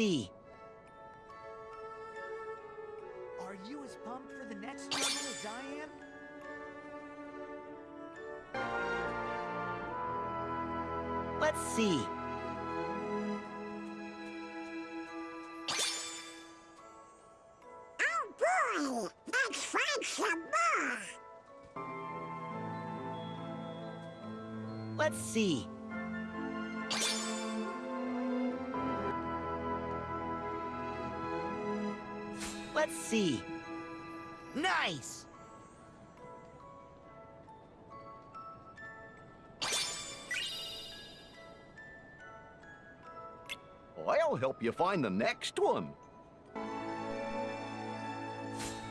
Let's see. Are you as pumped for the next struggle as I am? Let's see. Oh boy, let's find some more. Let's see. See. Nice! I'll help you find the next one.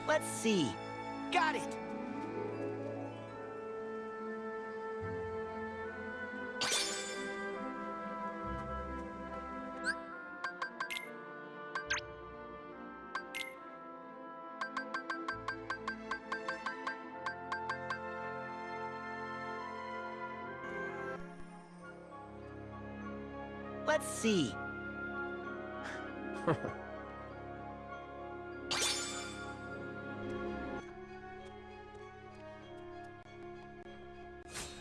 Let's see. Got it! See.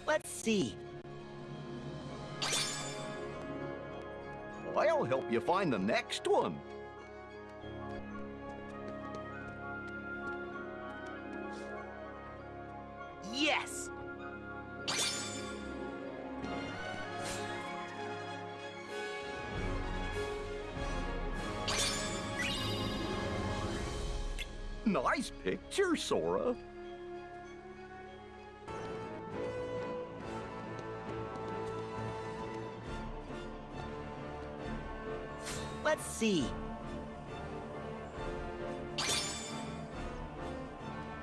Let's see. I'll help you find the next one. Yes! Nice picture, Sora. Let's see.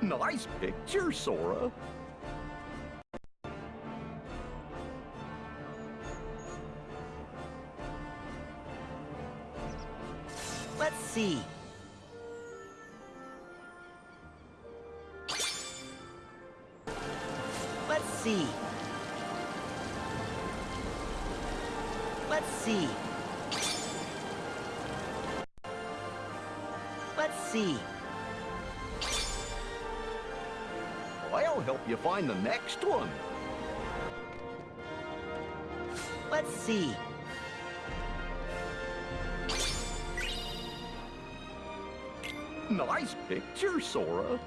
Nice picture, Sora. Let's see. The next one. Let's see. Nice picture, Sora.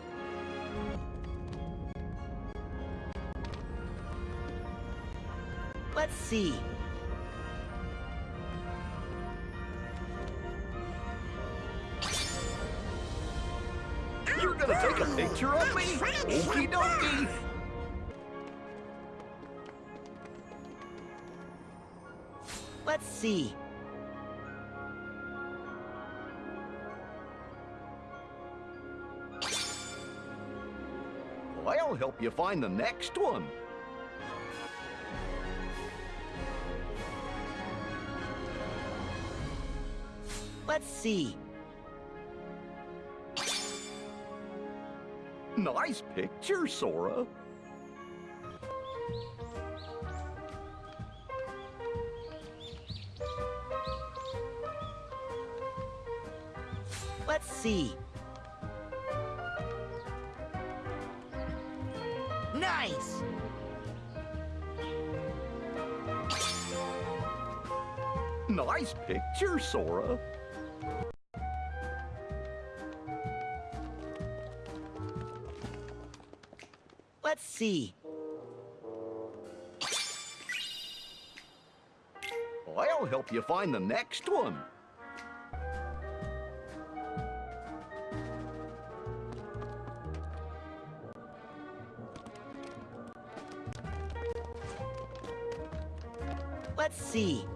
Let's see. See. I'll help you find the next one. Let's see. Nice picture, Sora. See. Nice! Nice picture, Sora. Let's see. I'll help you find the next one. Let's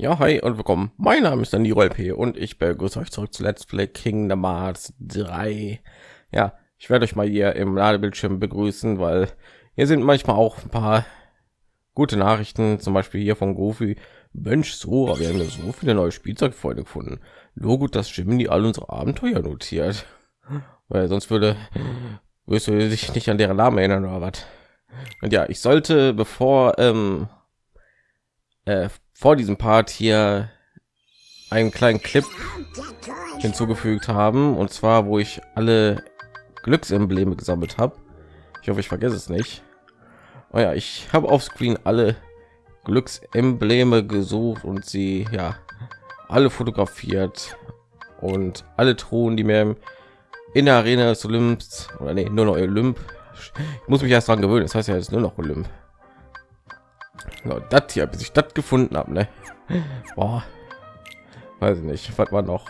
Ja, hi und willkommen. Mein Name ist Niro LP und ich begrüße euch zurück zu Let's Play Kingdom Hearts 3. Ja, ich werde euch mal hier im Ladebildschirm begrüßen, weil hier sind manchmal auch ein paar gute Nachrichten, zum Beispiel hier von Goofy. Mensch, so, wir haben ja so viele neue Spielzeugfreunde gefunden. Nur gut, dass Jimmy alle unsere Abenteuer notiert, weil sonst würde wirst du dich nicht an deren Namen erinnern oder was. Und ja, ich sollte, bevor ähm, äh, vor diesem Part hier einen kleinen Clip hinzugefügt haben und zwar wo ich alle Glücksembleme gesammelt habe. Ich hoffe, ich vergesse es nicht. Oh ja, ich habe auf Screen alle Glücksembleme gesucht und sie ja alle fotografiert und alle Truhen, die mir in der Arena des Olymps oder nee, nur noch Olymp. Ich muss mich erst daran gewöhnen. Das heißt ja jetzt nur noch Olymp. No, das hier, bis ich das gefunden habe, ne? Boah. Weiß ich nicht, was war noch?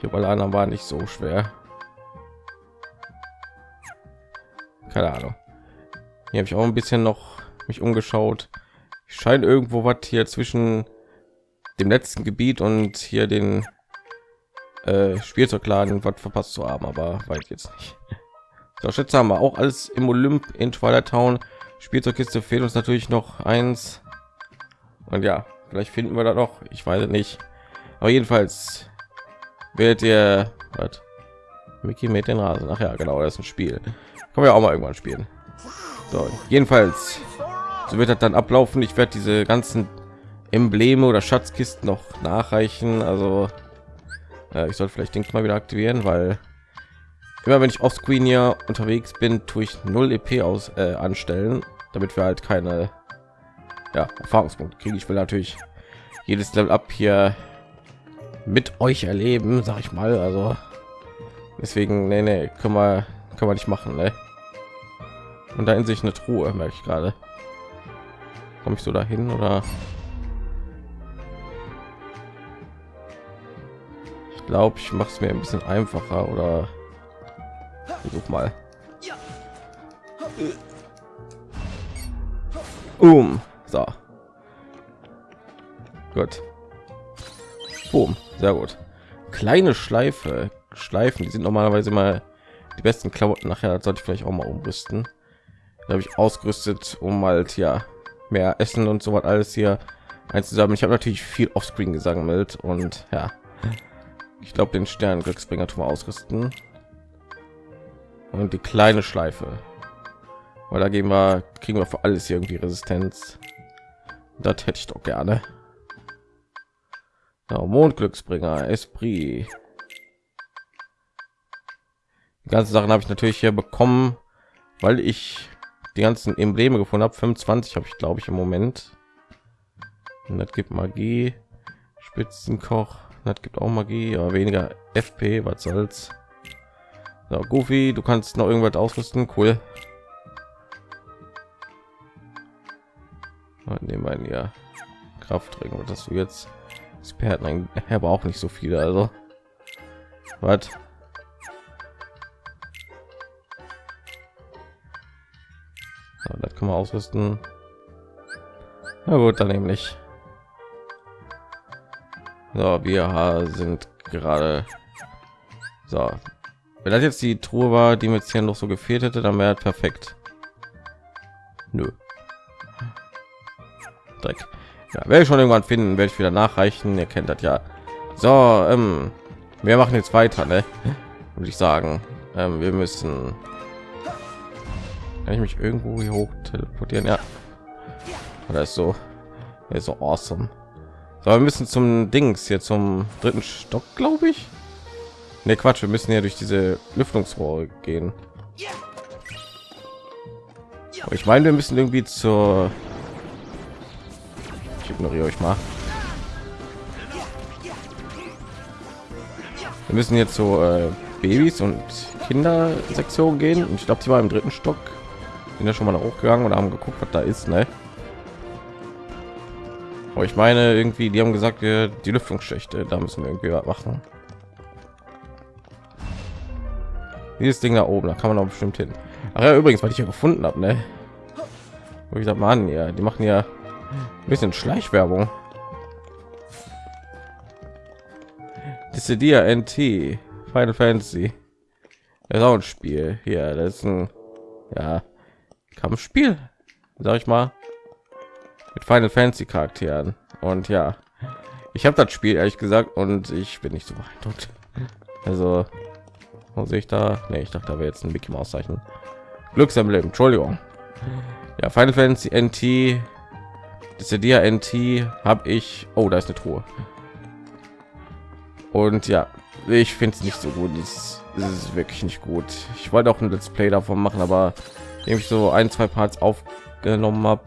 Hier bei anderen war nicht so schwer. Keine Ahnung. Hier habe ich auch ein bisschen noch mich umgeschaut. Ich scheine irgendwo was hier zwischen dem letzten Gebiet und hier den äh, Spielzeugladen was verpasst zu haben, aber weit jetzt nicht. So, Schätze haben wir auch alles im Olymp in Twilight Town. Spielzeugkiste fehlt uns natürlich noch eins. Und ja, vielleicht finden wir da noch. Ich weiß es nicht. Aber jedenfalls werdet ihr was? Mickey mit den Rasen. Ach ja, genau, das ist ein Spiel. Können wir auch mal irgendwann spielen. So, jedenfalls so wird das dann ablaufen. Ich werde diese ganzen Embleme oder Schatzkisten noch nachreichen. Also äh, ich soll vielleicht den mal wieder aktivieren, weil immer wenn ich auf Screen hier unterwegs bin, tue ich 0 EP aus äh, anstellen, damit wir halt keine ja, Erfahrungspunkte kriegen. Ich will natürlich jedes Level ab hier mit euch erleben, sag ich mal. Also deswegen, nee, nee, können wir, können wir nicht machen, ne? Und da in sich eine Truhe, merke ich gerade. Komme ich so dahin oder? Ich glaube, ich mache es mir ein bisschen einfacher oder versuch mal. Um, so. Gut. Boom, sehr gut. Kleine Schleife, Schleifen, die sind normalerweise mal die besten Klamotten. Nachher sollte ich vielleicht auch mal umrüsten. Da habe ich ausgerüstet, um halt ja mehr Essen und so was alles hier einzusammeln. Ich habe natürlich viel Offscreen gesammelt und ja, ich glaube den Stern Glücksbringer tun wir ausrüsten und die kleine Schleife, weil da gehen wir kriegen wir für alles irgendwie Resistenz. Das hätte ich doch gerne. Ja, Mondglücksbringer, Esprit. Die ganzen Sachen habe ich natürlich hier bekommen, weil ich die ganzen Embleme gefunden habe. 25 habe ich glaube ich im Moment. Und das gibt Magie, Spitzenkoch. Das gibt auch Magie, aber weniger FP. Was soll's? So, Goofy, du kannst noch irgendwas ausrüsten. Cool. Nehmen wir ja Kraftring. Was hast du jetzt? Experten, aber auch nicht so viele. Also, was? So, das kann man ausrüsten. Na gut, dann nämlich. So, wir sind gerade so. Wenn das jetzt die Truhe war, die mir jetzt hier noch so gefehlt hätte, dann wäre perfekt. Nö. Dreck. Ja, werde ich schon irgendwann finden, werde ich wieder nachreichen. Ihr kennt das ja. So, ähm, wir machen jetzt weiter, ne? Würde ich sagen. Ähm, wir müssen kann ich mich irgendwo hier hoch teleportieren? Ja. Oder ist so, ist so awesome. So, wir müssen zum Dings hier zum dritten Stock, glaube ich. Ne, Quatsch, wir müssen ja durch diese Lüftungsrohre gehen. Aber ich meine, wir müssen irgendwie zur ich ignoriere euch mal. Wir müssen jetzt so äh, Babys und Kindersektion gehen. Und ich glaube, sie war im dritten Stock sind ja schon mal hochgegangen und haben geguckt, was da ist, ne? Aber ich meine, irgendwie, die haben gesagt, die Lüftungsschächte, da müssen wir irgendwie was machen. dieses Ding da oben, da kann man auch bestimmt hin. Ach ja, übrigens, weil ich hier gefunden habe, ne? Wo ich sag mal an, ja, die machen ja ein bisschen Schleichwerbung. Dissidia NT Final Fantasy. Das ist auch ein Spiel. hier. das ist ein ja, Kampfspiel, sag ich mal, mit Final Fantasy Charakteren. Und ja, ich habe das Spiel ehrlich gesagt und ich bin nicht so beeindruckt. Also sehe ich da? Nee, ich dachte, da wäre jetzt ein Mickey Maus Zeichen. Glücksemblem, Entschuldigung. Ja, Final Fantasy NT, Dissidia NT habe ich. Oh, da ist eine Truhe. Und ja, ich finde es nicht so gut. Es ist wirklich nicht gut. Ich wollte auch ein Let's Play davon machen, aber indem ich so ein, zwei Parts aufgenommen habe,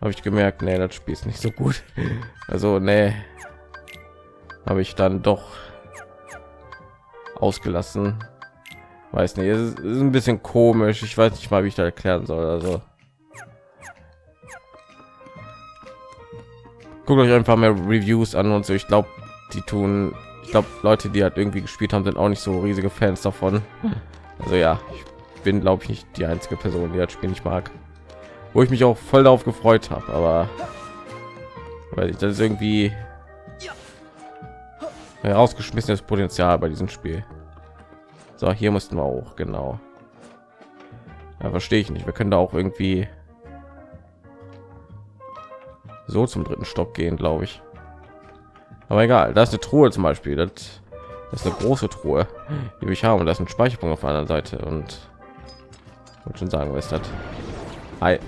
habe ich gemerkt, nee, das Spiel ist nicht so gut. Also, nee, habe ich dann doch ausgelassen. Weiß nicht, es ist, ein bisschen komisch. Ich weiß nicht mal, wie ich da erklären soll. Also, guckt euch einfach mehr Reviews an und so. Ich glaube, die tun, ich glaube, Leute, die halt irgendwie gespielt haben, sind auch nicht so riesige Fans davon. Also ja, ich bin, glaube ich, nicht die einzige Person, die das Spiel nicht mag. Wo ich mich auch voll darauf gefreut habe, aber weil ich das ist irgendwie herausgeschmissenes Potenzial bei diesem Spiel. So, hier mussten wir auch genau. Ja, verstehe ich nicht. Wir können da auch irgendwie so zum dritten Stock gehen, glaube ich. Aber egal, da ist eine Truhe zum Beispiel. Das, das ist eine große Truhe, die ich habe. Und das ist ein Speicherpunkt auf der anderen Seite. Und wollte schon sagen, was das? Hi.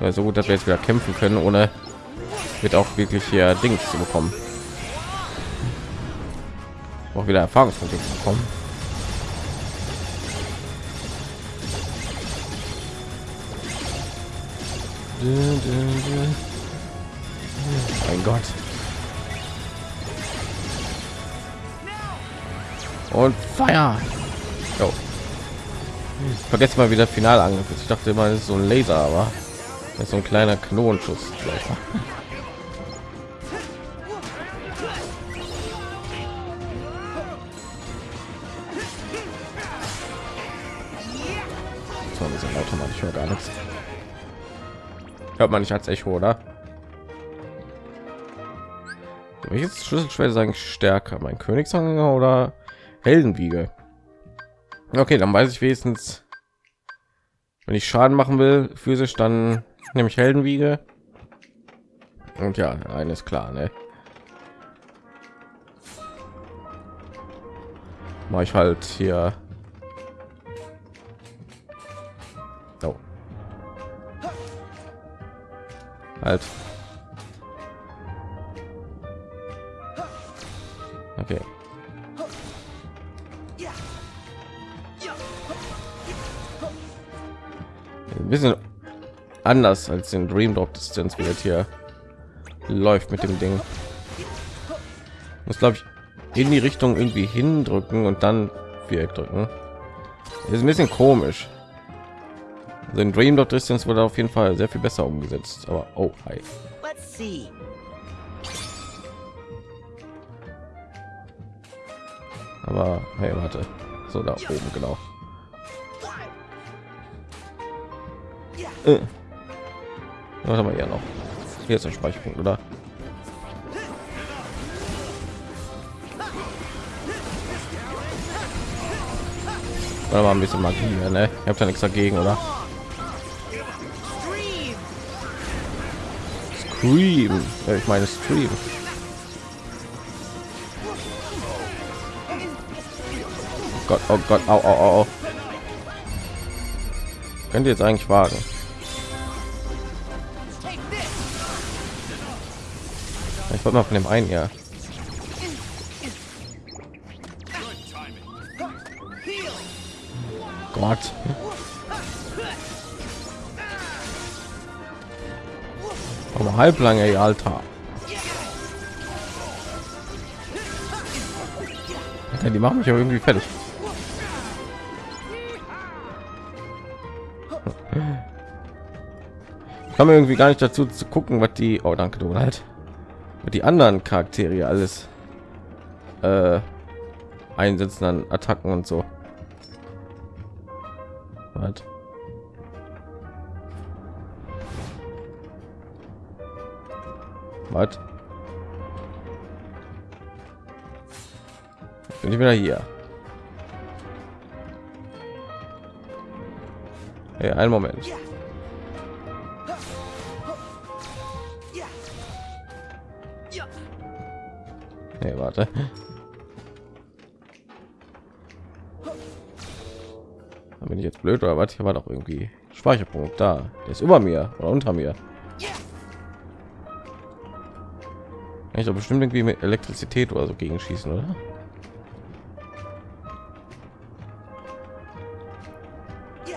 Ja, so gut, dass wir jetzt wieder kämpfen können, ohne wird auch wirklich hier Dings zu bekommen. Auch wieder Erfahrungspunkte bekommen. Mein Gott. Und Feuer. Oh. Vergesst mal wieder Finalangriff. Ich dachte immer, es ist so ein Laser, aber das ist so ein kleiner Knonenschuss. So, diese Leute mal, ich höre gar nichts. Hört man nicht als Echo, oder? Welches Schlüsselschwert eigentlich stärker? Mein Königsanhänger oder Heldenwiege? Okay, dann weiß ich wenigstens, wenn ich Schaden machen will, physisch, dann nehme ich Heldenwiege. Und ja, eines klar, ne? Mache ich halt hier. Halt. Okay. Ein bisschen anders als den Dream Drop Distanz wird hier läuft mit dem Ding. Muss glaube ich in die Richtung irgendwie hindrücken und dann Viereck drücken. Ist ein bisschen komisch. Also in Dream Drop Distance wurde auf jeden Fall sehr viel besser umgesetzt. Aber oh, hi. Let's see. Aber hey, warte. So da oben genau. Äh. Was haben wir ja noch? Hier ist ein Speicherpunkt, oder? Oder mal ein bisschen Magie, ne? Ich habe da nichts dagegen, oder? Scream. Ja, ich meine Stream. Oh Gott, oh Gott, au, au, au. Könnt ihr jetzt eigentlich wagen? Ich wollte mal von dem einen ja. Gott. Halblange, Alter. Alter, Die machen mich ja irgendwie fertig. Ich komme irgendwie gar nicht dazu zu gucken, was die. Oh, danke, du halt. Die anderen Charaktere alles äh, einsetzen an Attacken und so. Was? Bin ich wieder hier? Hey, einen Moment. Hey, warte. Bin ich jetzt blöd oder was? Hier war doch irgendwie Speicherpunkt da. Der ist über mir oder unter mir. Ich doch bestimmt irgendwie mit Elektrizität oder so gegen schießen, oder?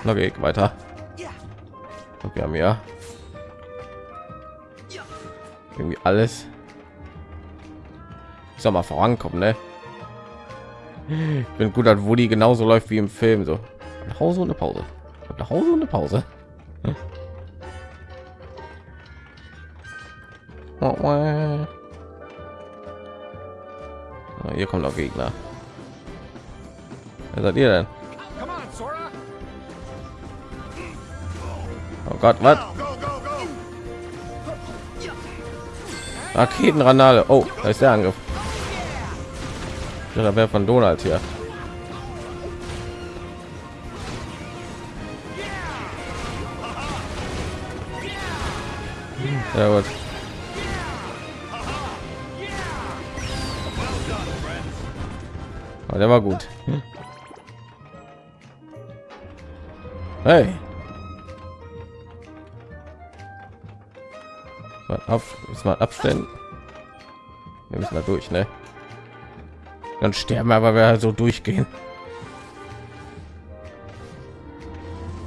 Okay, weiter. Und wir haben ja irgendwie alles. Ich sag mal vorankommen, ne? Ich bin gut, dass Woody genauso läuft wie im Film, so nach Hause und eine Pause, nach Hause und eine Pause. Ah, Hier kommt noch Gegner. Wer seid ihr denn? Oh Gott, was? Raketenranale. Oh, da ist der Angriff. Da wäre von Donald hier. Ja gut. Aber der war gut. Hey. Mal auf, müssen wir abstellen. Wir müssen da durch, ne? Dann sterben wir, aber wir halt so durchgehen.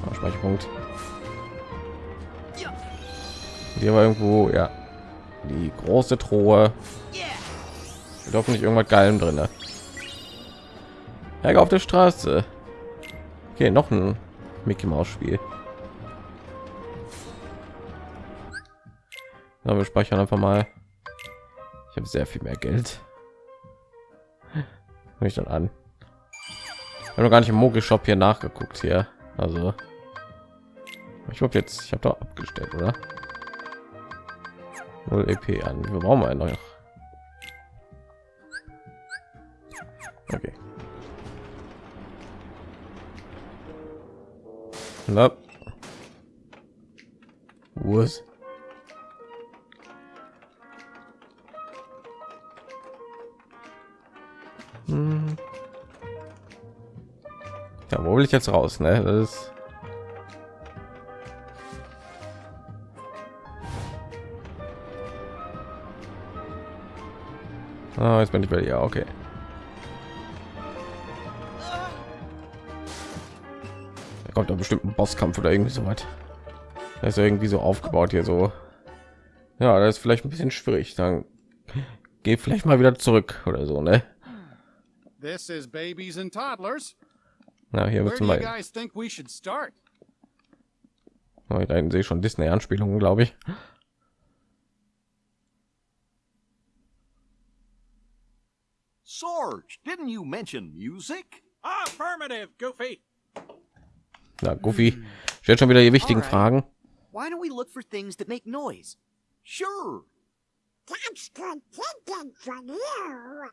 Ah, Speicherpunkt. Hier war irgendwo, ja, die große Truhe. Yeah. Mit hoffentlich irgendwas Geilem drin. Ne? Ärger auf der Straße. Okay, noch ein Mickey Maus Spiel. Na, wir speichern einfach mal. Ich habe sehr viel mehr Geld. Ich dann an. Ich habe noch gar nicht im Mogel Shop hier nachgeguckt hier. Also ich glaube jetzt, ich habe doch abgestellt, oder? 0 EP an. Wir brauchen wir noch. Okay. Na. Was? Hm. Ja, wo will ich jetzt raus, ne? Das ist Ah, jetzt bin ich bei dir. Okay. Kommt doch bestimmt ein Bosskampf oder irgendwie so weit. Das ist irgendwie so aufgebaut hier so. Ja, das ist vielleicht ein bisschen schwierig. Dann geh vielleicht mal wieder zurück oder so, ne? This is babies and toddlers. Na, hier Where wird do you mal. Oh, da sehe ich schon Disney-Anspielungen, glaube ich. Sorge, didn't you mention music? Affirmative, Goofy. Na, Goofy stellt schon wieder die wichtigen. Fragen. Why don't we look for things that make noise? Sure. That's thinking from you.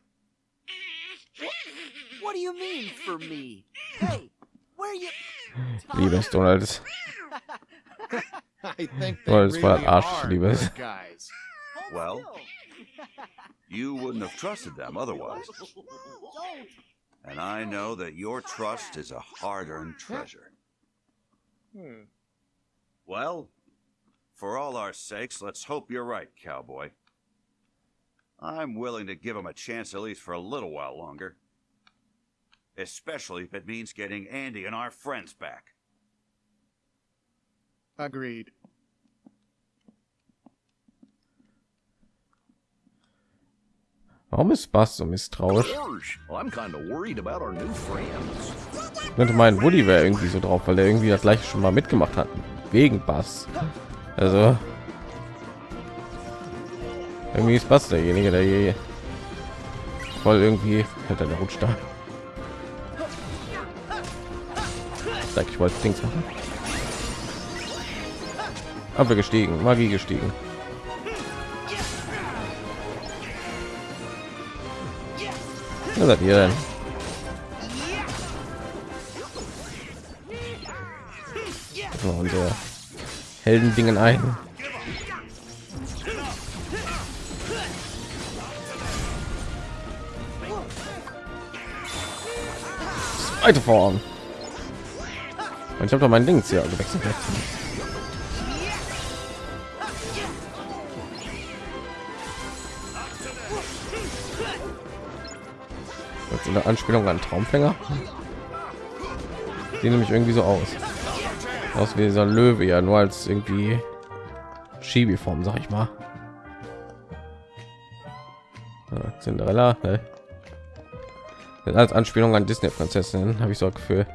What do you mean for me? Hey, where you? Liebes Donald. I think they what really Ash are Liebes. guys. Well, you wouldn't have trusted them otherwise. And I know that your trust is a hard-earned treasure. Hmm. Well, for all our sakes, let's hope you're right, cowboy. I'm willing to give him a chance at least for a little while longer. Especially if it means getting Andy and our friends back. Agreed. Warum ist Bass so misstrauisch? Ich könnte meinen Woody wäre irgendwie so drauf, weil er irgendwie das gleiche schon mal mitgemacht hat wegen Bass. Also irgendwie ist Bass derjenige, der hier voll irgendwie hat er rutscht da. Ich wollte Dings machen. Aber gestiegen, Magie gestiegen. Was seid ihr denn? Mal unsere Heldendingen ein. Zweite Form. Und ich habe doch mein Dings hier gewechselt. Eine Anspielung an Traumfänger. Sieht nämlich irgendwie so aus. Aus wie dieser Löwe, ja, nur als irgendwie Schiebeform, sag ich mal. Ja, Cinderella, ne? Als Anspielung an Disney Prinzessin, habe ich so ein Gefühl.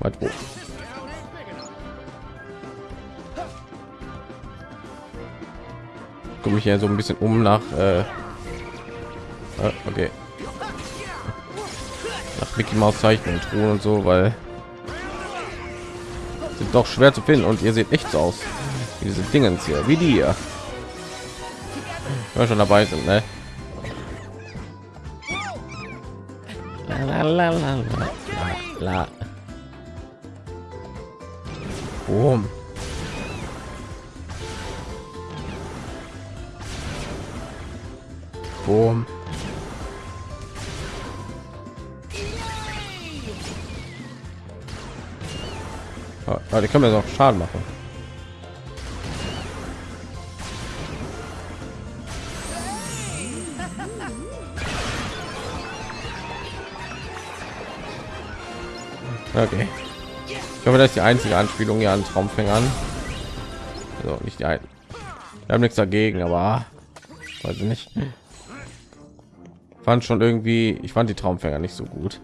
Was, mich ja so ein bisschen um nach äh, ah, okay nach Mickey Maus Zeichnungen Truhen und so weil sind doch schwer zu finden und ihr seht echt so aus wie diese Dingens hier wie die hier schon dabei sind ne? La. Boom. Boom. Ah, die können mir auch Schaden machen. Okay. Ich hoffe, das ist die einzige Anspielung hier an Traumfängern. Also nicht die einen. Wir haben nichts dagegen, aber weiß ich nicht. Fand schon irgendwie, ich fand die Traumfänger nicht so gut.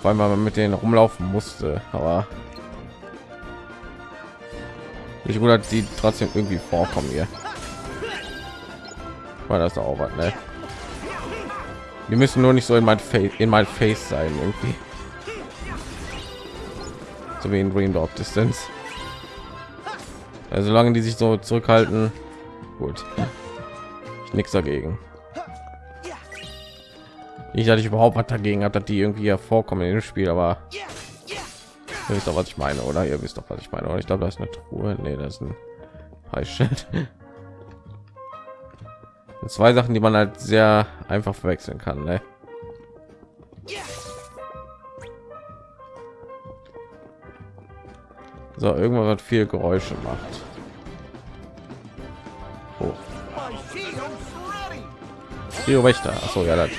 Vor allem, weil man mit denen rumlaufen musste, aber nicht gut, dass sie trotzdem irgendwie vorkommen hier. War das auch was, ne? Wir müssen nur nicht so in mein Face, in mein Face sein irgendwie. So wie in Green Dog Distance. Also solange die sich so zurückhalten, gut. Ich nichts dagegen. Ich hatte ich überhaupt was dagegen hat, dass die irgendwie hervorkommen in dem Spiel, aber ihr wisst doch, was ich meine, oder? Ihr wisst doch, was ich meine. Oder ich glaube, da ist eine Truhe. Nee, das ist ein Preisschild. Zwei Sachen, die man halt sehr einfach verwechseln kann. Ne? So, irgendwas hat viel Geräusche macht. Oh. Trio Wächter. Achso, ja, das.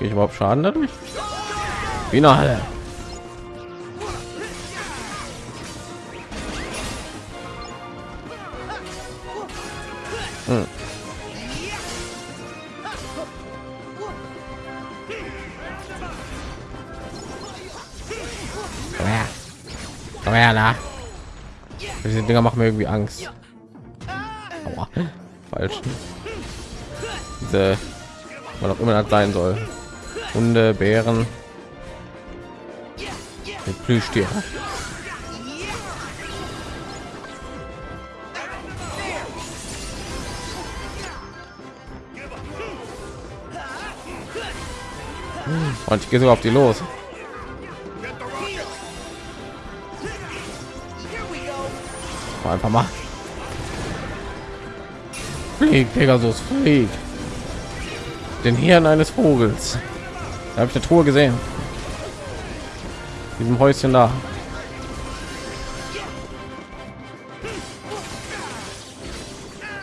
Krieg ich überhaupt Schaden dadurch? Wie eine Halle. Hm. Komm her. Komm her, da. Diese Dinger machen mir irgendwie Angst. Aua. Falsch. Diese, was auch immer das sein soll. Hunde, Bären, mit Plüschtiere. Und ich gehe sogar auf die los. Einfach mal. Flieg, Pegasus, flieg. Den Hirn eines Vogels. Habe ich eine Truhe gesehen. Diesem Häuschen da.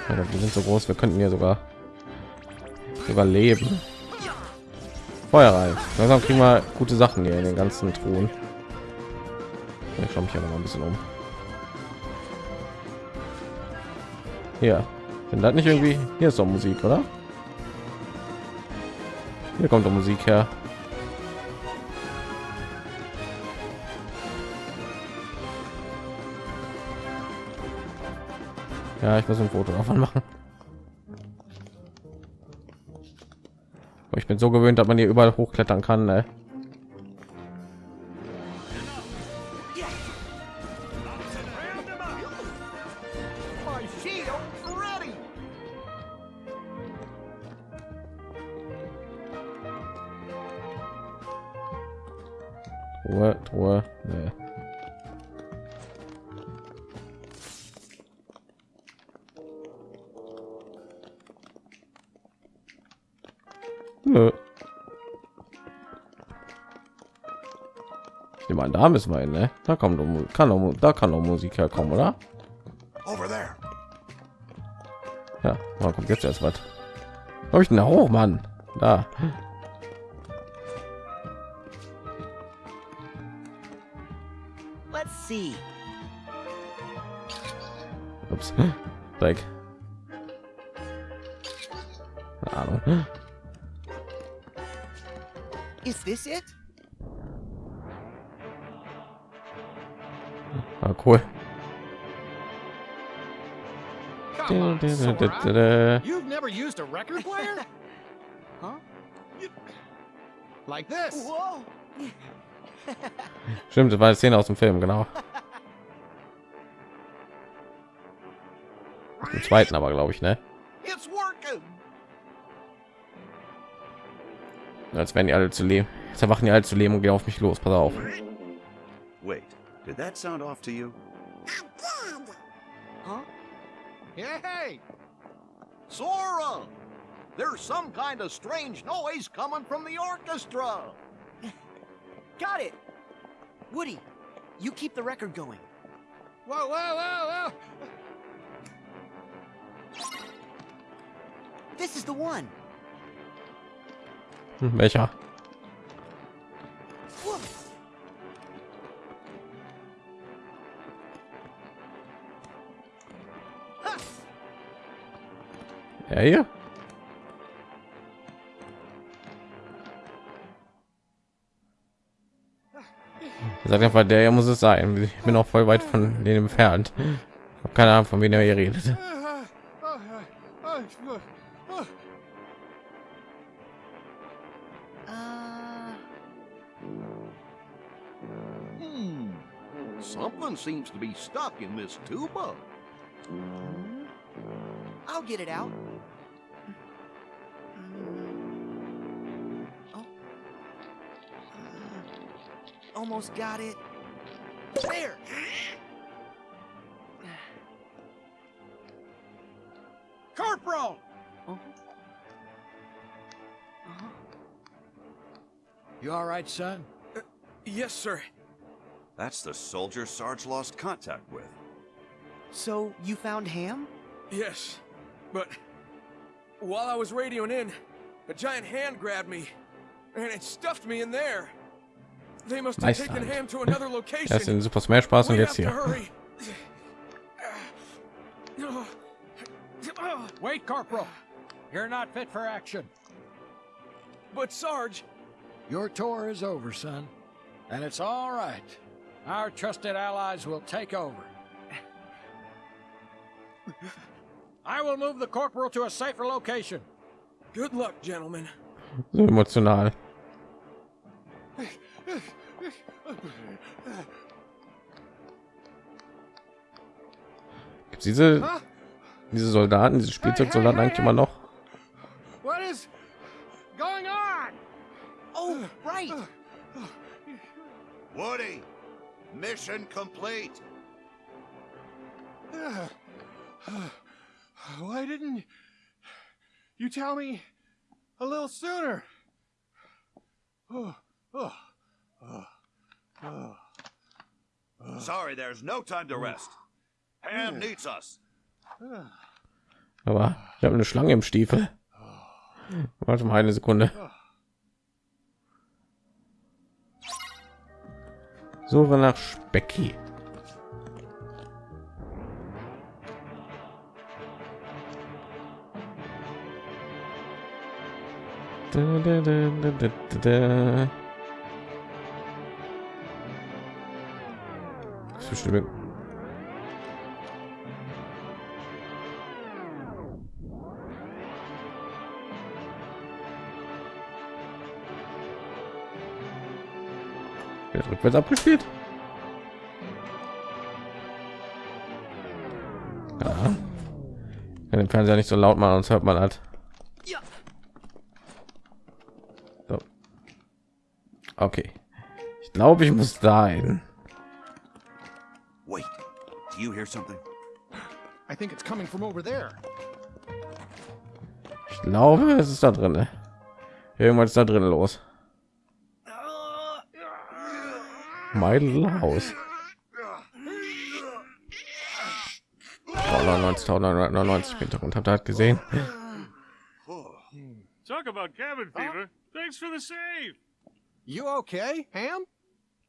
Ja, die sind so groß, wir könnten hier sogar überleben. Feuer rein. Langsam kriegen wir gute Sachen hier in den ganzen Truhen. Ich schaue mich ja noch mal ein bisschen um. Hier, wenn das nicht irgendwie hier ist doch Musik, oder? Hier kommt doch Musik her. Ja, ich muss ein Foto davon machen. Ich bin so gewöhnt, dass man hier überall hochklettern kann. Ne? Da müssen wir hin, ne? Da kommt doch, kann doch, da kann doch Musik herkommen, oder? Over there. Ja, da kommt jetzt erst was. Habe ich denn da hoch, Mann? Da. Let's see. Ups. Like. Keine Ahnung. Is this it? Ah, cool. On. You've never used a record player? Huh? like this? Stimmt, das war eine Szene aus dem Film, genau. Im zweiten aber, glaube ich, ne? It's working. Als wären die alle zu leben. Jetzt erwachen die alle zu leben und gehen auf mich los. Pass auf. Wait, did that sound off to you? Huh? Hey, Sora! There's some kind of strange noise coming from the orchestra. Got it! Woody, you keep the record going. Whoa, whoa, whoa, whoa! This is the one. Hm, welcher? Whoa. Ja, hier. Sagt einfach, der hier muss es sein. Ich bin auch voll weit von denen entfernt. Hab keine Ahnung, von wem er hier redet. Hmm. Something seems to be stuck in this tuba. I'll get it out. Almost got it. There. Corporal! Uh-huh. Uh-huh. You all right, son? Yes, sir. That's the soldier Sarge lost contact with. So you found Ham? Yes, but while I was radioing in, a giant hand grabbed me, and it stuffed me in there. They must have Nice taken hand. To another location. Erst in Super Smash Bros. und we jetzt have to hier. hurry. Wait, Corporal. You're not fit for action. But Sarge, Your tour is over, son. And it's all right. Our trusted allies will take over. I will move the corporal to a safer location. good luck, gentlemen. So emotional. Gibt's diese diese Soldaten, diese Spielzeugsoldaten eigentlich immer noch? What is going on? Oh, right. Woody, mission complete. Why didn't you tell me a little sooner? Oh, oh, oh, oh. Sorry, there's no time to rest. Ham needs us. Aber ich habe eine Schlange im Stiefel. Warte mal eine Sekunde. Suche nach Specki. Da, da, da, bestimmt Wird rückwärts abgespielt. Ja. Kann den Fernseher nicht so laut machen, sonst hört man halt. Ja. So. Okay. Ich glaube, ich muss dahin. Hear something? I think it's coming from over there. Ich glaube, es ist da drin. Irgendwas ist da drin los. House. Oh, 99.999 im Hintergrund. Habt ihr das gesehen? Talk about cabin fever. Thanks for the save. You okay, Ham?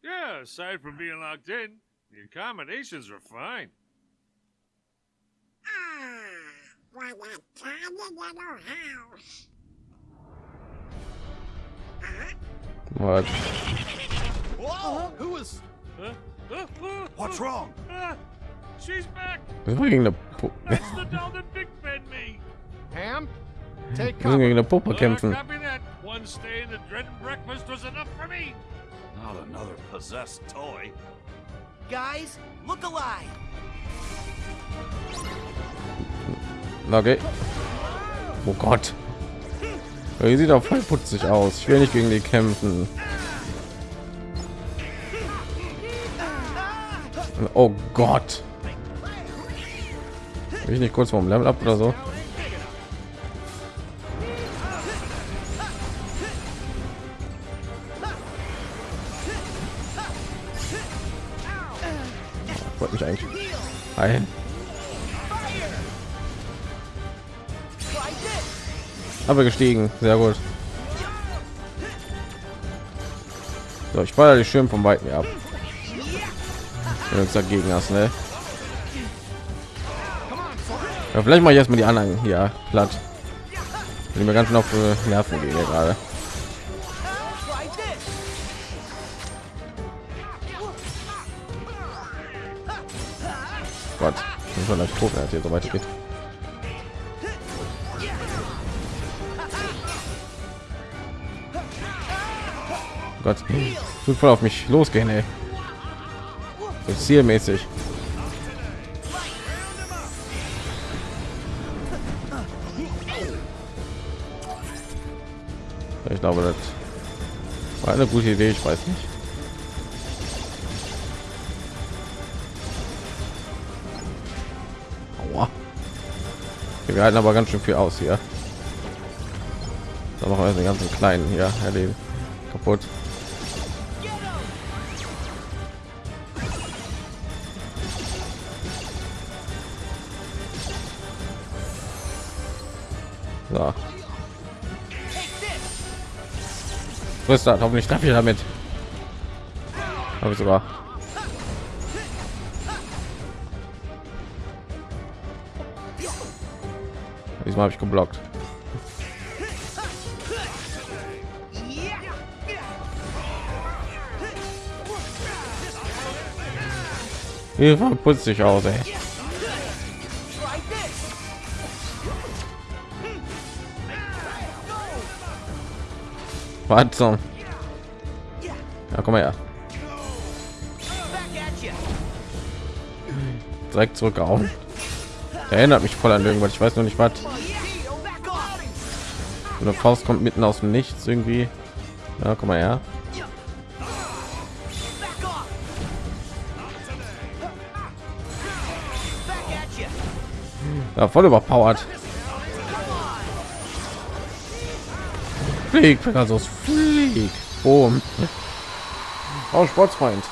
Yeah, aside from being locked in, the accommodations are fine. Ah, what a tiny little house. What? Whoa! Who was? Huh? Uh, uh, What's uh, wrong? uh, she's back. Wir sind gegen eine, Pu That's the doll that Big Ben me. Ham? Take wir sind gegen cover. eine Puppe Uh, kämpfen. copy that. One stay in the dread breakfast was enough for me. Not another possessed toy. Guys, look alive. Okay. Oh Gott. Die sieht auch voll putzig aus. Ich will nicht gegen die kämpfen. Oh Gott. Will ich nicht kurz vom Level ab oder so? This. Aber gestiegen, sehr gut. So, ich feuer dich schön vom Weiten ab. Wenn uns dagegen hast, ne? Ja, vielleicht mache ich erstmal die anderen hier platt. Wenn die mir ganz schön auf äh, Nerven gehen gerade. Bin schon gleich tot, es hier so weitergeht. Gott, tut voll auf mich losgehen, ey. So zielmäßig. Ich glaube, das war eine gute Idee. Ich weiß nicht. Wir halten aber ganz schön viel aus hier. Da machen wir den ganzen kleinen hier erleben kaputt. So. Das, hoffentlich darf ich damit. Habe ich sogar. Diesmal habe ich geblockt. Hier putzt sich aus, ey. Zum? Ja, komm mal her. Direkt zurückgehauen. Erinnert mich voll an irgendwas. Ich weiß noch nicht was. Eine Faust kommt mitten aus dem Nichts irgendwie. Ja, komm mal her. Ja, voll überpowered. Flieg, Pegasus, flieg. Boom. Oh, Sportsfreund.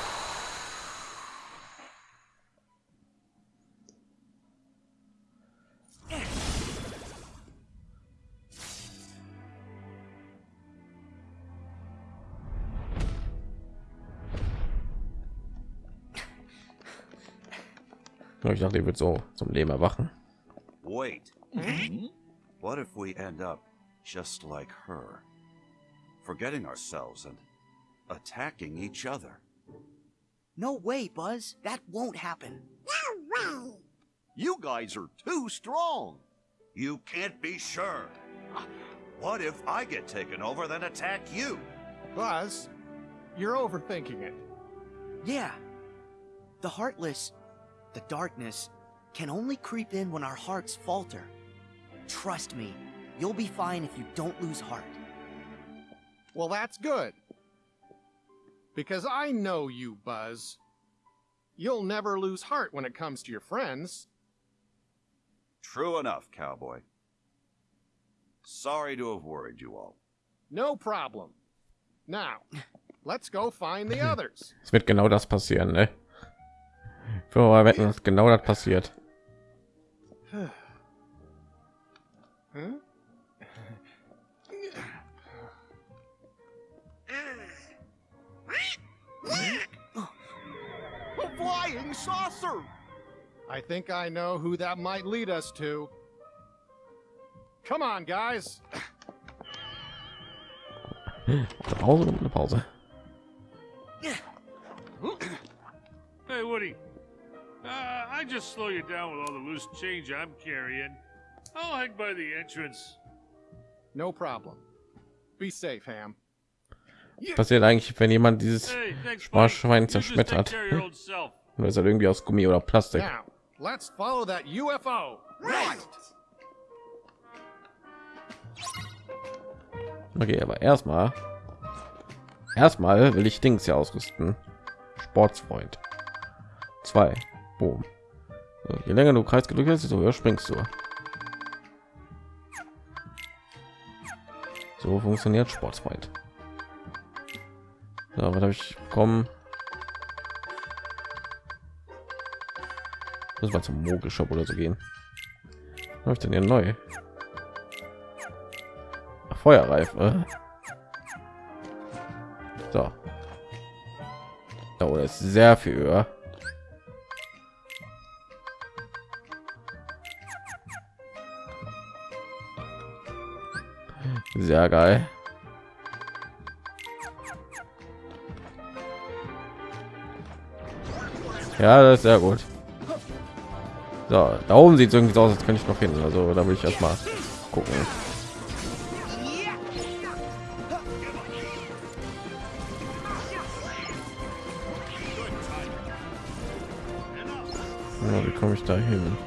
Ich dachte, ihr wird so zum Leben erwachen. Wait. Hmm? What if we end up just like her? Forgetting ourselves and attacking each other. No way, Buzz. That won't happen. No way. You guys are too strong. You can't be sure. What if I get taken over, then attack you? Buzz, you're overthinking it. Yeah. The heartless, the darkness, can only creep in when our hearts falter. Trust me, you'll be fine if you don't lose heart. Well, that's good. Because I know you, Buzz. You'll never lose heart when it comes to your friends. True enough, cowboy. Sorry to have worried you all. No problem. Now, let's go find the others. Es wird genau das passieren, ne? Für mal wetten, dass genau das passiert. Huh? A flying saucer! I think I know who that might lead us to. Come on, guys. Pause, eine Pause. Hey, Woody. Uh, I just slow you down with all the loose change I'm carrying. I'll hang by the entrance. No problem. Be safe, Ham. Passiert eigentlich, wenn jemand dieses Hey, thanks, buddy. Sparschwein zerschmettert. self. Nur ist er irgendwie aus Gummi oder Plastik. Now, let's follow that UFO. Right! Okay, aber erstmal, erstmal will ich Dings hier ausrüsten. Sportsfreund. Zwei. Boom. So, je länger du Kreis gedrückt hast, desto höher springst du. So funktioniert Sportsfreund. So, was habe ich bekommen? Muss mal zum Mogelshop oder so gehen. Habe ich denn hier neu? Ach, Feuerreife. So. Oh, das ist sehr viel höher. Sehr geil. Ja, das ist sehr gut. So, da oben sieht es irgendwie so aus, als könnte ich noch hin. Also da will ich erst mal gucken. Ja, wie komme ich da hin?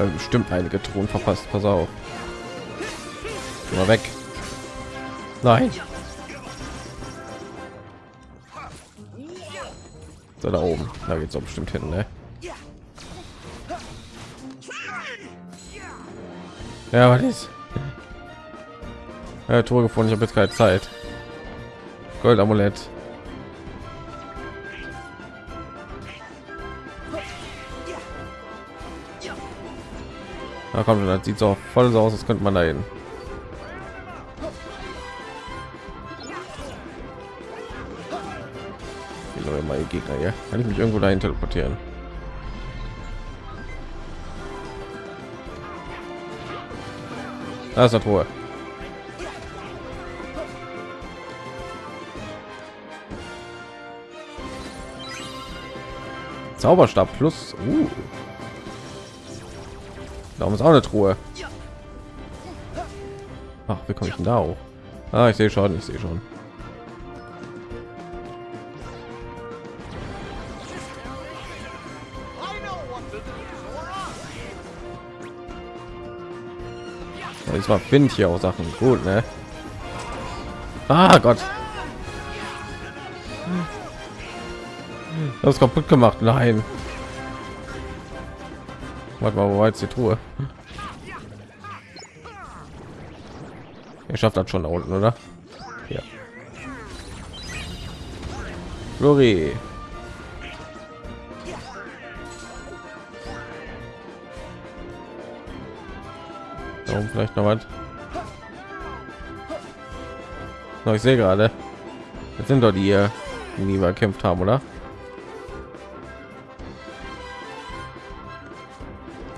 Ja, bestimmt einige Thron verpasst. Pass auf. Geh mal weg. Nein. So da oben. Da geht's doch bestimmt hin, ne? Ja, was ist? Ja, Tor gefunden. Ich habe jetzt keine Zeit. Goldamulett. Na komm, das sieht so voll so aus, als könnte man da hin. Meine Gegner hier. Kann ich mich irgendwo dahin teleportieren? Da ist eine Truhe. Zauberstab plus. Uh. Darum ist auch eine Truhe. Ach, wie komme ich denn da hoch? Ah, ich sehe schon, ich sehe schon. Diesmal finde ich hier auch Sachen gut, ne? Ah Gott. Das ist kaputt gemacht. Nein. Warte mal, wo war jetzt die Truhe? Ihr schafft das schon da unten, oder? Ja. Flori. Da oben vielleicht noch was. Ich sehe gerade. Jetzt sind doch die, hier, die nie bekämpft haben, oder?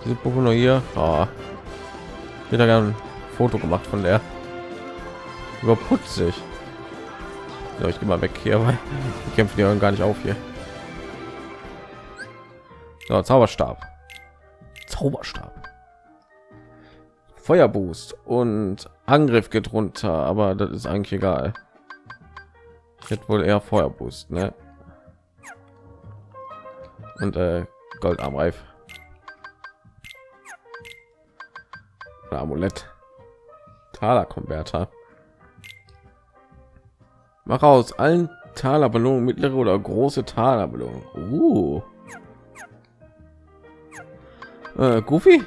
Diese Pokémon hier. Oh. Hätte gerne ein Foto gemacht von der. Überputzig. So, ich gehe mal weg hier, weil die kämpfen ja gar nicht auf hier. So, Zauberstab. Zauberstab. Feuerboost und Angriff geht runter, aber das ist eigentlich egal. Ich hätte wohl eher Feuerboost, ne? Und äh, Goldarmreif. Oder Amulett. Taler Konverter. Mach aus allen Talerbelohnungen mittlere oder große Talerbelohnung. Uh. Äh, Goofy?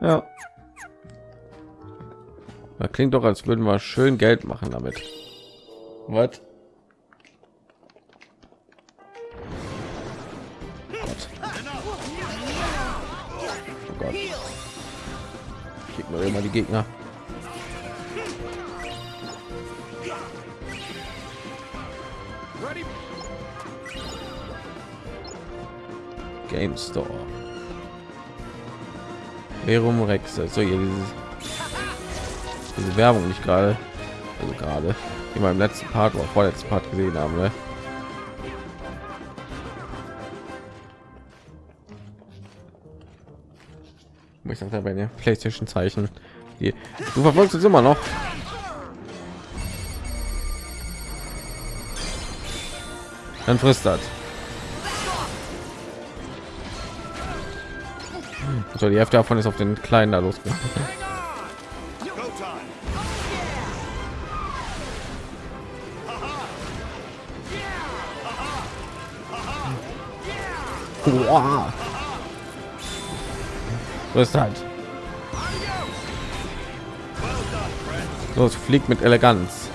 Ja. Das klingt doch, als würden wir schön Geld machen damit. Was? Man immer die Gegner. Game Store. Verum Rex. Also hier dieses, diese Werbung nicht gerade, also gerade, wie wir im letzten Part oder vorletzten Part gesehen haben. Ne? Ich sage bei den PlayStation Zeichen. Die, du verfolgst uns immer noch. Dann frisst das. So, die Hälfte davon ist auf den kleinen da losgegangen. Wow. So ist halt. So, es fliegt mit Eleganz.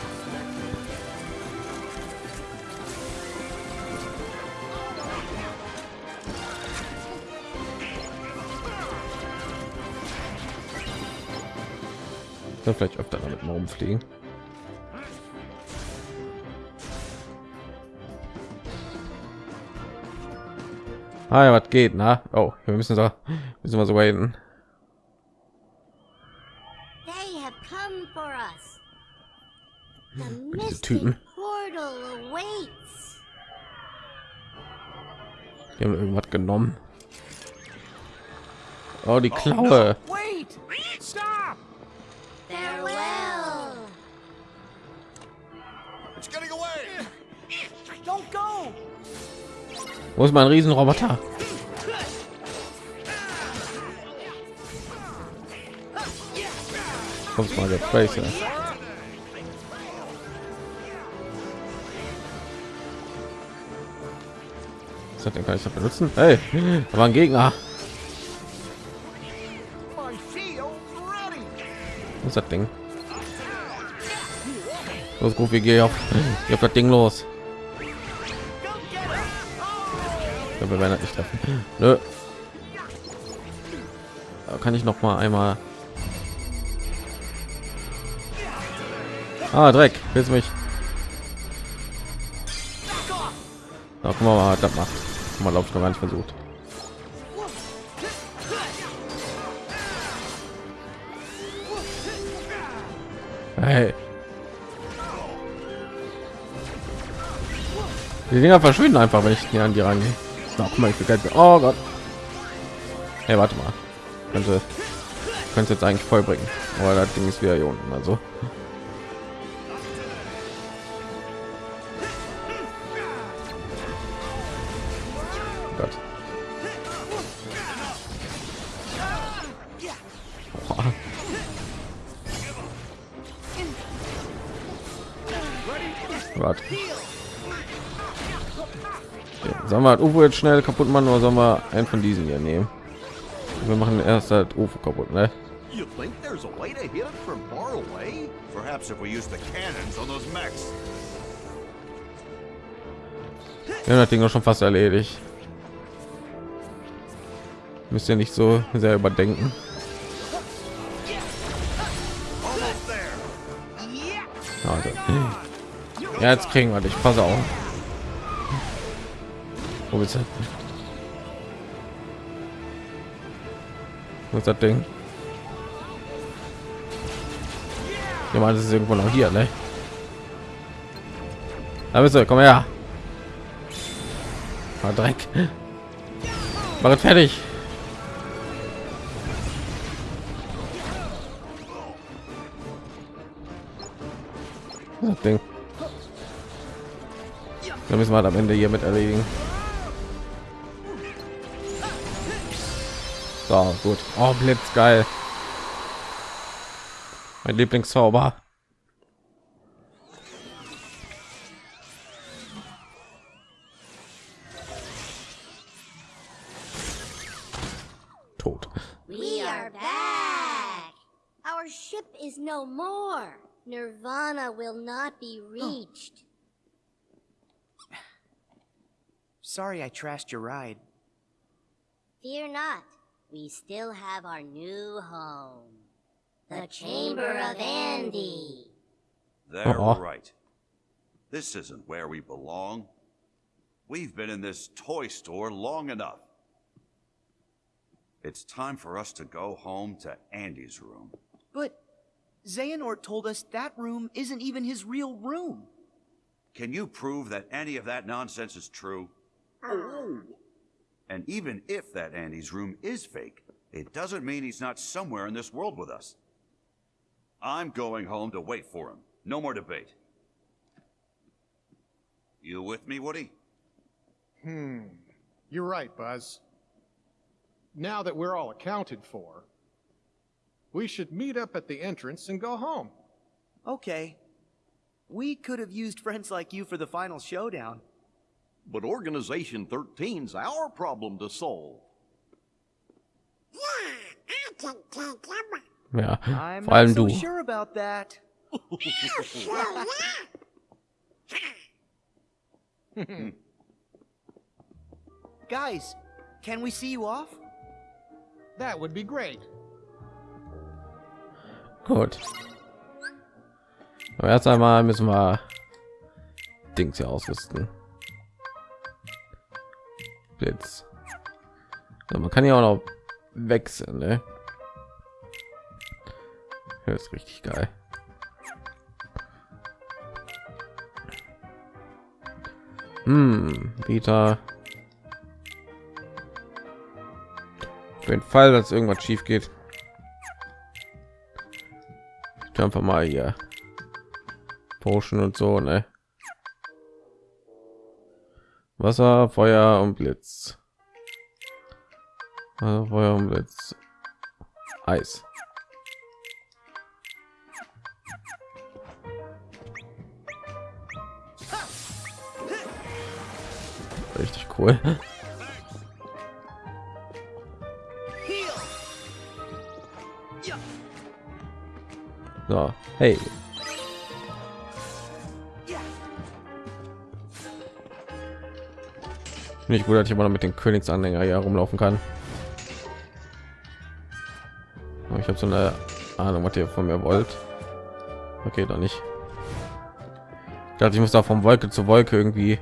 Ja, vielleicht öfter damit mal rumfliegen. Ah, was geht, na? Oh, wir müssen so, müssen wir so wenden. They have come for us. The Diese mystic Typen. portal awaits. Die haben irgendwas genommen. Oh, die Klaue. Wait! Stop! Farewell. It's getting away! Don't go! Wo ist mein Riesenroboter? Kommt mal der Tracer. Was hat den ich noch benutzen? Hey, da war ein Gegner. Was das Ding? Los, wir gehen auf, geh auf das Ding los. Ja, wir werden das nicht treffen. Nö. Da kann ich noch mal einmal. Ah, Dreck, willst mich? Na, guck mal, was das macht. Mal glaube ich noch gar nicht versucht. Hey. Die Dinger verschwinden einfach, wenn ich hier an die rangehe. So, guck mal, ich begleite. Oh Gott. Hey, warte mal. Könnte könnte jetzt eigentlich voll bringen. Aber das Ding ist wieder hier unten. Also. UFO jetzt schnell kaputt machen oder sollen wir einen von diesen hier nehmen? Wir machen erst das UFO kaputt, ne? You think there's a way to hit it from far away? Perhaps if we use the cannons on those mechs. Wir haben das Ding auch schon fast erledigt. Müsst ihr nicht so sehr überdenken. Also. Ja, jetzt kriegen wir dich. Pass auf. Wo bist du? Wo ist das Ding? Ja, man, das ist irgendwo noch hier, ne? Da bist du, komm her. Ah, Dreck. Mach es fertig. Das Ding. Da müssen wir am Ende hier mit erledigen. So, gut. Oh, Blitz, geil. Mein Lieblingszauber. Tot. We are back. Our ship is no more. Nirvana will not be reached. Sorry I trashed your ride. Fear not. We still have our new home. The Chamber of Andy. They're Uh-uh. right. This isn't where we belong. We've been in this toy store long enough. It's time for us to go home to Andy's room. But Xehanort told us that room isn't even his real room. Can you prove that any of that nonsense is true? Oh. And even if that Andy's room is fake, it doesn't mean he's not somewhere in this world with us. I'm going home to wait for him. No more debate. You with me, Woody? Hmm. You're right, Buzz. Now that we're all accounted for, we should meet up at the entrance and go home. Okay. We could have used friends like you for the final showdown. But Organization 13's our problem to solve. Yeah, I can take him. Ja, I'm vor allem not so du. sure about that. Guys, can we see you off? That would be great. Gut. Aber erst einmal müssen wir Dings hier ausrüsten. Blitz. Ja, man kann ja auch noch wechseln, ne? Das ist richtig geil. Hm, Vita. Für den Fall, dass irgendwas schief geht. Ich einfach mal hier Potion und so, ne? Wasser, Feuer und Blitz. Wasser, Feuer und Blitz. Eis. Richtig cool. So, hey, nicht gut, dass ich immer noch mit den Königsanhänger hier rumlaufen kann. Ich habe so eine Ahnung, was ihr von mir wollt. Okay, doch nicht. Ich dachte, ich muss da von Wolke zu Wolke irgendwie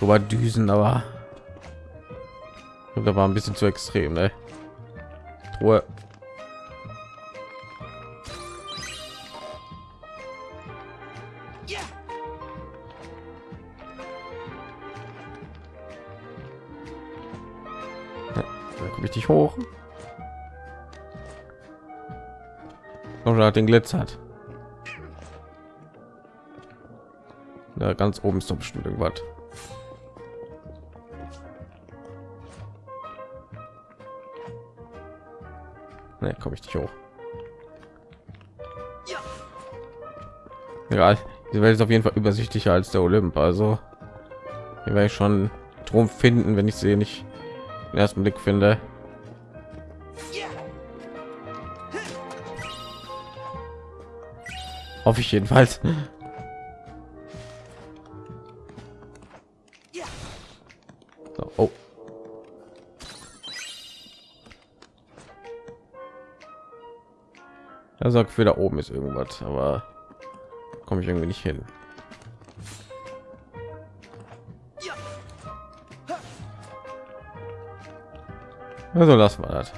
rüber düsen, aber da war ein bisschen zu extrem, ne? Ruhe. Hoch. Noch hat den glitzert. Da ganz oben ist doch bestimmt irgendwas. Ne, komme ich nicht hoch. Egal. Diese Welt ist auf jeden Fall übersichtlicher als der Olymp. Also hier werde ich schon drum finden, wenn ich sie nicht im ersten Blick finde. Hoffe ich jedenfalls. So, oh. Er sagt, für da oben ist irgendwas, aber komme ich irgendwie nicht hin. Also lassen wir das.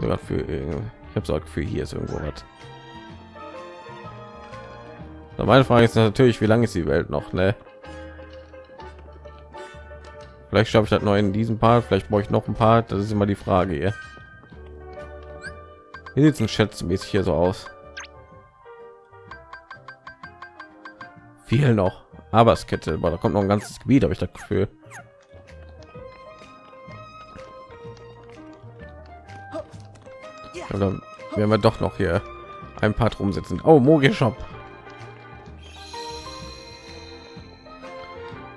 Sogar für ich habe so für hier ist irgendwo was. So, meine Frage ist natürlich, wie lange ist die Welt noch, ne? Vielleicht schaffe ich das noch in diesem Part, vielleicht brauche ich noch ein Part. Das ist immer die Frage hier. Wie sieht es schätzmäßig hier so aus? Viel noch. Aber es Kette, aber da kommt noch ein ganzes Gebiet, habe ich das Gefühl. Dann werden wir doch noch hier ein paar rumsitzen. Oh, Mogi Shop.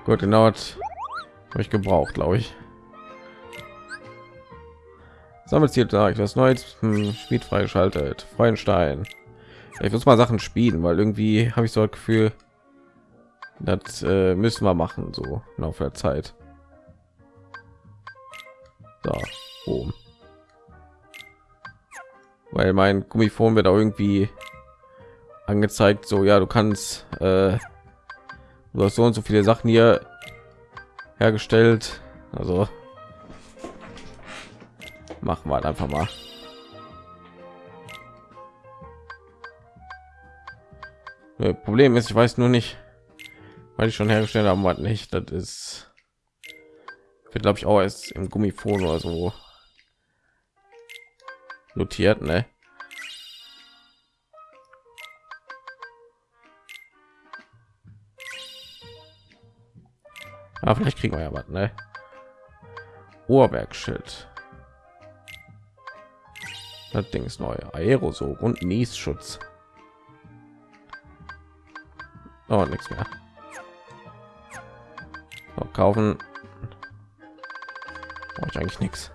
Gut, genau habe ich gebraucht, glaube ich. Sammelziel da was Neues hm, Spiel freigeschaltet. Freudenstein. Ich muss mal Sachen spielen, weil irgendwie habe ich so ein Gefühl, das äh, müssen wir machen, so im Laufe der Zeit. Da oben. Weil mein Gummifon wird auch irgendwie angezeigt, so ja, du kannst äh, du hast so und so viele Sachen hier hergestellt. Also machen wir halt einfach mal. Problem ist, ich weiß nur nicht, weil ich schon hergestellt haben, was nicht. Das ist wird glaube ich auch erst im Gummifon oder so notiert, ne? Aber vielleicht kriegen wir ja was, ne? Ohrwerkschild. Das Ding ist neu. Aerosog und Niesschutz. Oh, nichts mehr. So, kaufen. Brauche ich eigentlich nichts.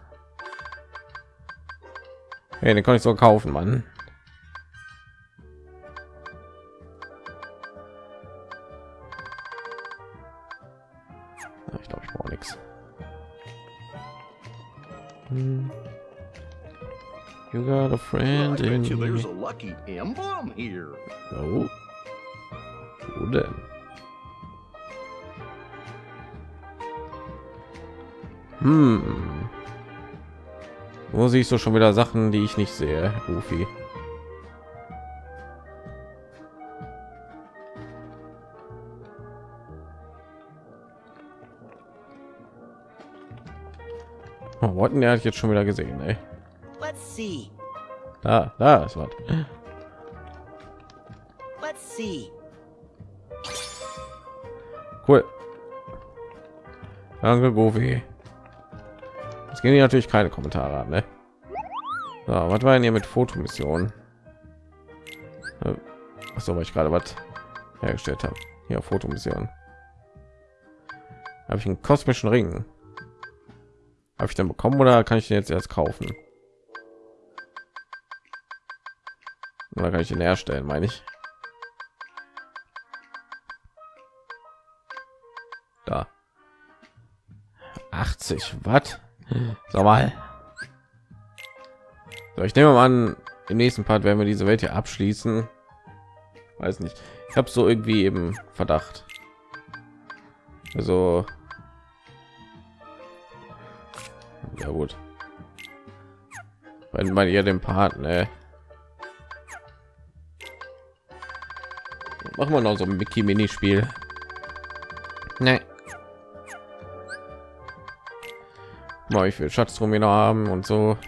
Hey, den kann ich so kaufen, Mann. Ich glaube, ich brauche nichts. Hm. You got a friend in you there's a lucky emblem here. Oh. Wo denn? Hm. Wo siehst du schon wieder Sachen, die ich nicht sehe, Goofy? Oh, Worten, der hat jetzt schon wieder gesehen, ey. Let's see. Da, da ist was. Let's see. Cool. Danke, Goofy. Es gehen hier natürlich keine Kommentare an, ne? So, was war denn hier mit Fotomission? Achso, weil ich gerade was hergestellt habe. Hier Fotomission. Habe ich einen kosmischen Ring? Habe ich den bekommen oder kann ich den jetzt erst kaufen? Oder kann ich den herstellen, meine ich? Da. 80 Watt. Sag mal. So, ich nehme mal an, im nächsten Part werden wir diese Welt hier abschließen. Weiß nicht. Ich habe so irgendwie eben Verdacht. Also ja gut. Wenn man ihr den Part, ne? Machen wir noch so ein Mickey Minispiel. Ne. Mal, ich will Schatztruhe wir noch haben und so.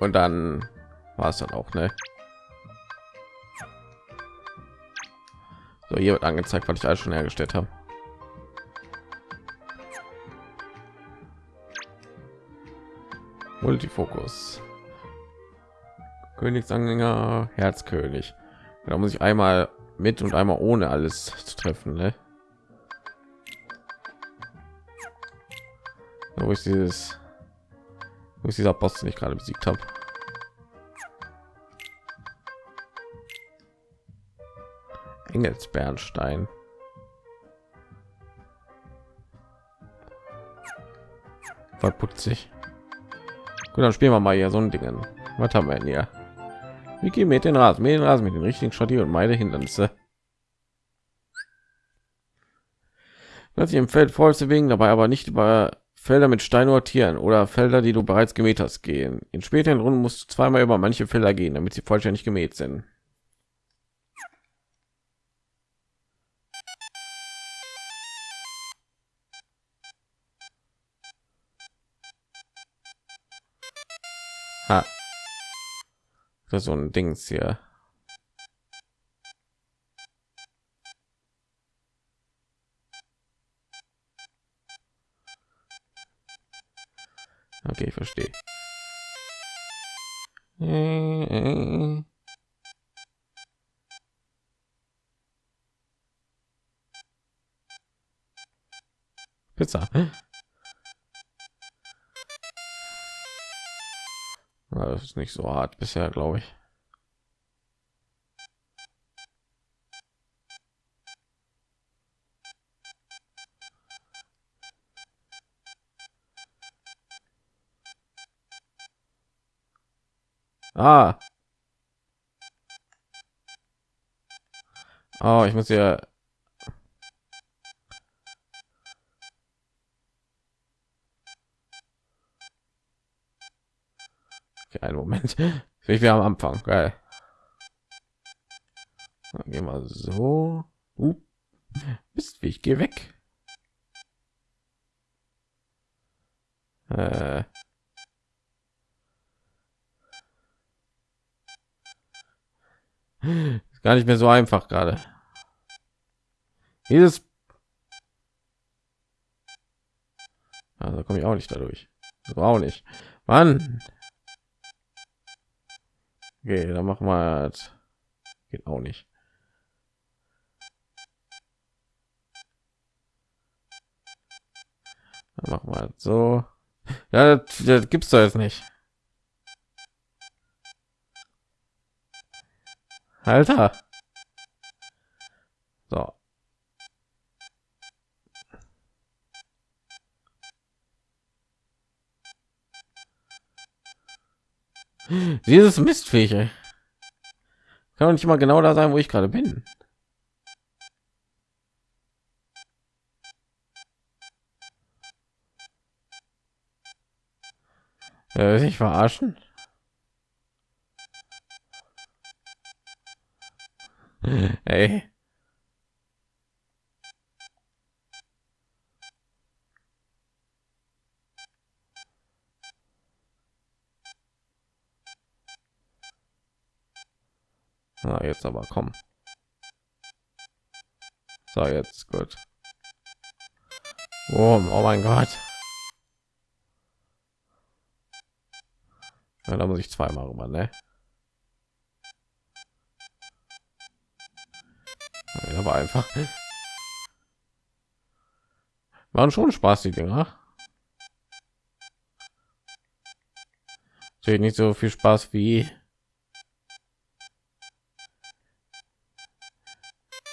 Und dann war es dann auch, ne? So, hier wird angezeigt, was ich alles schon hergestellt habe. Multifokus. Königsanhänger, Herzkönig. Da muss ich einmal mit und einmal ohne alles zu treffen, ne? Wo ist dieses, wo ist dieser Boss, den ich gerade besiegt habe? Engelsbernstein. Verputzig. Gut, dann spielen wir mal hier so ein Dingen. Was haben wir denn hier? Wie geht mit den Rasen, mit den Rasen, mit den richtigen Strategie und meine Hindernisse. Sich im Feld voll zu bewegen, dabei aber nicht über Felder mit Stein sortieren oder Felder, die du bereits gemäht hast, gehen. In späteren Runden musst du zweimal über manche Felder gehen, damit sie vollständig gemäht sind. Ist so ein Dings hier. Okay, ich verstehe. Pizza. Ja, das ist nicht so hart bisher, glaube ich. Ah. Oh, ich muss ja. Okay, einen Moment. Ich wir am Anfang. Geil. Dann gehen wir so. Uh. Bist wie ich gehe weg. Äh. Ist gar nicht mehr so einfach gerade. Dieses also komme ich auch nicht dadurch. So auch nicht. Mann. Okay, dann machen wir das. Geht auch nicht. Dann machen wir so. Ja, das, das gibt's doch jetzt nicht. Alter. So. Dieses Mistviecher. Kann doch nicht mal genau da sein, wo ich gerade bin. Äh, sich verarschen. Ey. Na, jetzt aber komm. So, jetzt gut. Oh, oh mein Gott. Ja, da muss ich zweimal rüber, ne? Ja, aber einfach. Waren schon Spaß, die Dinger. Natürlich nicht so viel Spaß wie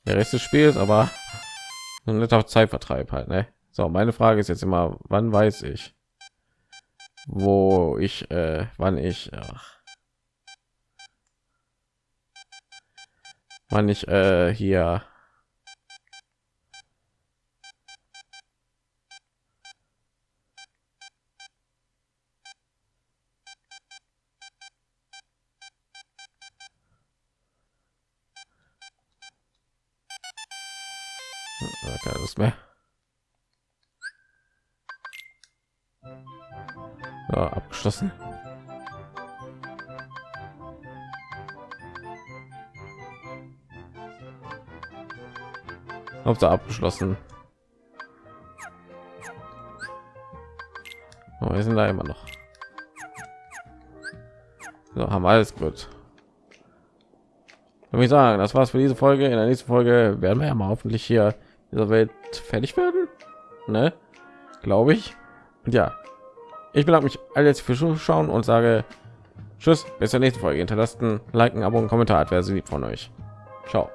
der Rest des Spiels, aber ein netter Zeitvertreib halt. Ne? So, meine Frage ist jetzt immer, wann weiß ich, wo ich, äh, wann ich, ach, wann ich äh, hier Lust mehr. Ja, abgeschlossen. Hauptsache abgeschlossen. Oh, wir sind da immer noch. So, haben alles gut. Würde ich sagen, das war's für diese Folge. In der nächsten Folge werden wir ja mal hoffentlich hier dieser Welt fertig werden, ne? Glaube ich. Und ja, ich bedanke mich alle jetzt für Zuschauen und sage Tschüss, bis zur nächsten Folge. Hinterlasst ein Like, ein Abo, ein Kommentar, wer sie lieb von euch. Ciao.